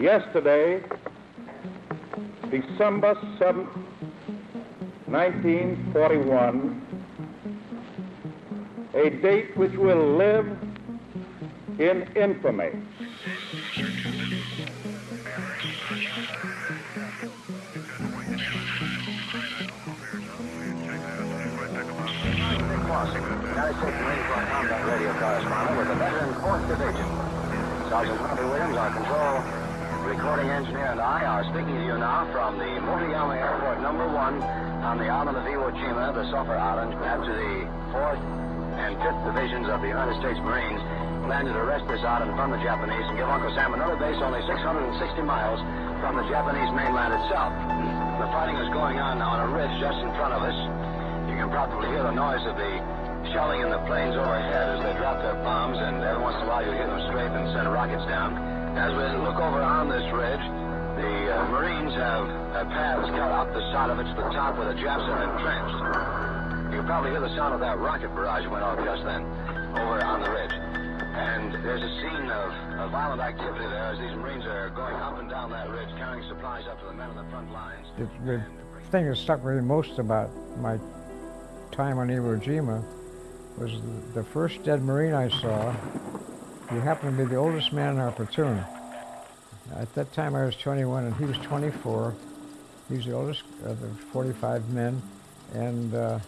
Yesterday, December 7, 1941, a date which will live in infamy. United States Marine Corps combat radio correspondent with veteran 4th Division. Sergeant Williams, control recording engineer, and I are speaking to you now from the Motoyama Airport number one on the island of Iwo Jima, the Sulphur Island, after the 4th and 5th Divisions of the United States Marines landed to wrest this island from the Japanese and give Uncle Sam another base only 660 miles from the Japanese mainland itself. The fighting is going on now on a ridge just in front of us. You can probably hear the noise of the shelling in the planes overhead as they drop their bombs, and every once in a while you hear them strafe and send rockets down. As we look over ridge, the uh, Marines have uh, paths cut up the side of it to the top where the Japs are entrenched. You probably hear the sound of that rocket barrage went off just then over on the ridge. And there's a scene of, of violent activity there as these Marines are going up and down that ridge, carrying supplies up to the men on the front lines. The, the thing that stuck with me most about my time on Iwo Jima was the, the first dead Marine I saw. He happened to be the oldest man in our platoon. At that time I was 21 and he was 24. He was the oldest of the 45 men and uh,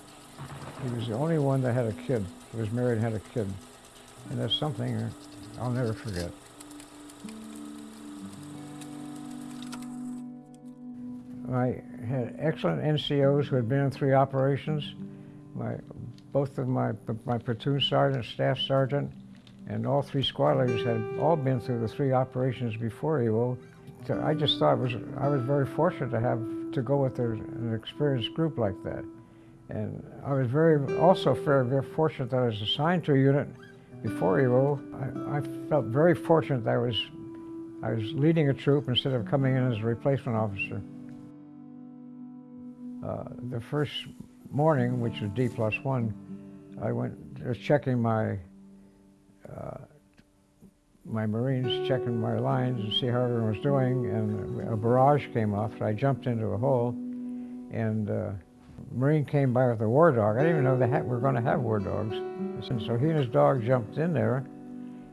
he was the only one that had a kid. He was married and had a kid. And that's something I'll never forget. I had excellent NCOs who had been in three operations. My, both of my, my platoon sergeant, staff sergeant, and all three squad leaders had all been through the three operations before Iwo. So I just thought was I was very fortunate to have to go with an experienced group like that. And I was very also very, very fortunate that I was assigned to a unit before Iwo. I, I felt very fortunate that I was I was leading a troop instead of coming in as a replacement officer. Uh, the first morning, which was D plus one, I went checking my uh, my Marines, checking my lines and see how everyone was doing, and a barrage came off. So I jumped into a hole, and uh, Marine came by with a war dog. I didn't even know they had, were going to have war dogs. And so he and his dog jumped in there,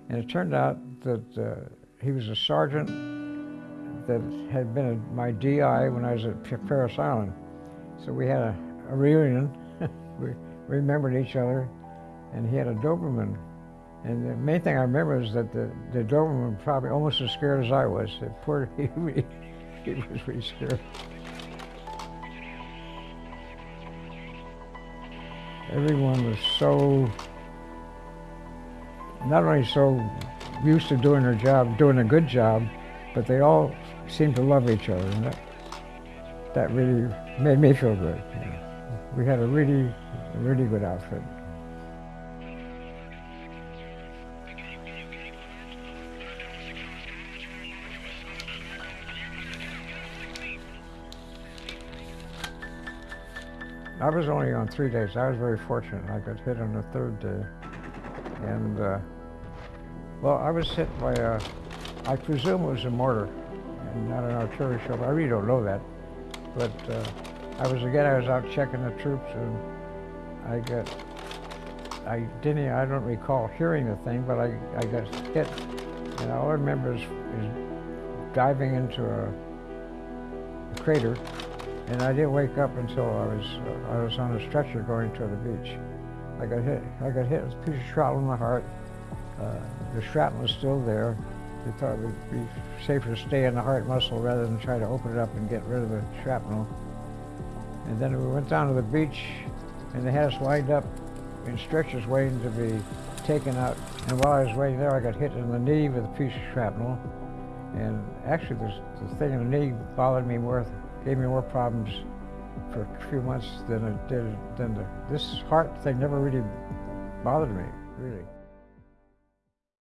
and it turned out that uh, he was a sergeant that had been a, my DI when I was at Parris Island. So we had a, a reunion. we remembered each other, and he had a Doberman. And the main thing I remember is that the, the Doberman was probably almost as scared as I was. The poor, he, he was really scared. Everyone was so, not only so used to doing their job, doing a good job, but they all seemed to love each other. And that, that really made me feel good. We had a really, really good outfit. I was only on three days. I was very fortunate. I got hit on the third day. And, uh, well, I was hit by a, I presume it was a mortar and not an artillery shell. I really don't know that. But uh, I was, again, I was out checking the troops and I got, I didn't, I don't recall hearing the thing, but I, I got hit. And all I remember is, is diving into a, a crater and I didn't wake up until I was uh, I was on a stretcher going to the beach. I got hit. I got hit with a piece of shrapnel in my heart. Uh, the shrapnel was still there. They thought it would be safer to stay in the heart muscle rather than try to open it up and get rid of the shrapnel. And then we went down to the beach, and they had us lined up in stretchers waiting to be taken out. And while I was waiting there, I got hit in the knee with a piece of shrapnel. And actually, the thing in the knee bothered me more gave me more problems for a few months than it did than the, this heart thing never really bothered me, really.